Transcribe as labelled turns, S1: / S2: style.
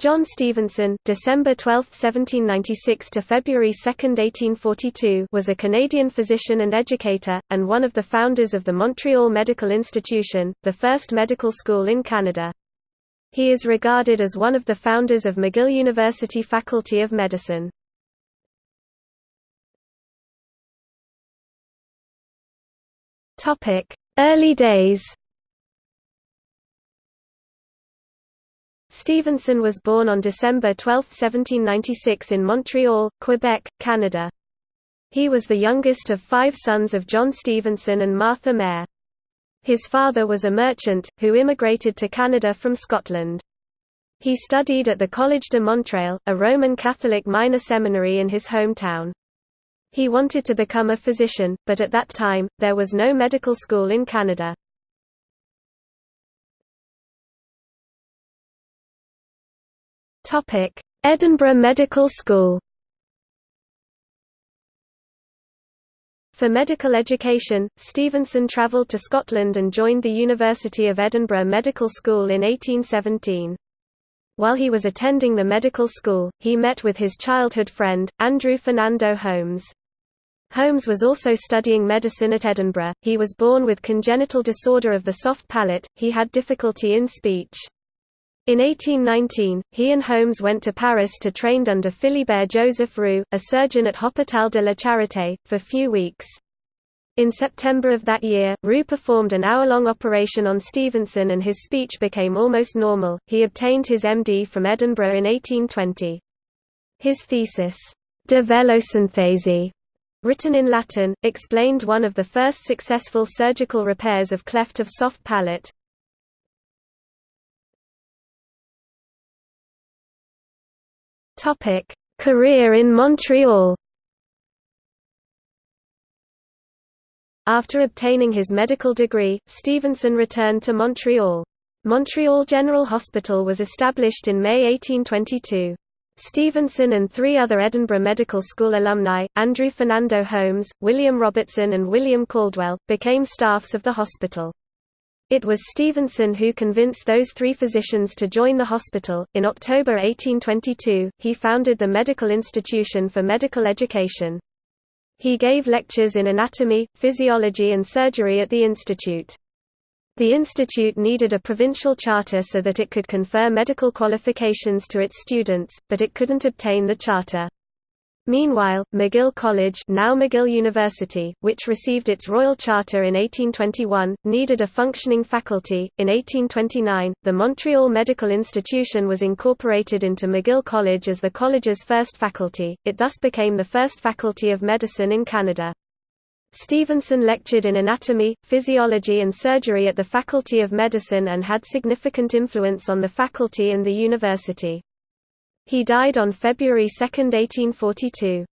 S1: John Stevenson December 12, 1796 to February 2, 1842 was a Canadian physician and educator, and one of the founders of the Montreal Medical Institution, the first medical school in Canada. He is regarded as one of the founders of McGill University Faculty of Medicine. Early days Stevenson was born on December 12, 1796 in Montreal, Quebec, Canada. He was the youngest of five sons of John Stevenson and Martha Mayer. His father was a merchant, who immigrated to Canada from Scotland. He studied at the Collège de Montréal, a Roman Catholic minor seminary in his hometown. He wanted to become a physician, but at that time, there was no medical school in Canada. Edinburgh Medical School For medical education, Stevenson travelled to Scotland and joined the University of Edinburgh Medical School in 1817. While he was attending the medical school, he met with his childhood friend, Andrew Fernando Holmes. Holmes was also studying medicine at Edinburgh. He was born with congenital disorder of the soft palate, he had difficulty in speech. In 1819, he and Holmes went to Paris to train under Philibert Joseph Roux, a surgeon at Hôpital de la Charité, for few weeks. In September of that year, Roux performed an hour-long operation on Stevenson and his speech became almost normal. He obtained his MD from Edinburgh in 1820. His thesis, De Velosynthese, written in Latin, explained one of the first successful surgical repairs of cleft of soft palate. Topic: Career in Montreal. After obtaining his medical degree, Stevenson returned to Montreal. Montreal General Hospital was established in May 1822. Stevenson and three other Edinburgh Medical School alumni, Andrew Fernando Holmes, William Robertson and William Caldwell, became staffs of the hospital. It was Stevenson who convinced those three physicians to join the hospital. In October 1822, he founded the Medical Institution for Medical Education. He gave lectures in anatomy, physiology, and surgery at the institute. The institute needed a provincial charter so that it could confer medical qualifications to its students, but it couldn't obtain the charter. Meanwhile, McGill College now McGill University, which received its royal charter in 1821, needed a functioning faculty. In 1829, the Montreal Medical Institution was incorporated into McGill College as the college's first faculty, it thus became the first faculty of medicine in Canada. Stevenson lectured in anatomy, physiology and surgery at the Faculty of Medicine and had significant influence on the faculty and the university. He died on February 2, 1842.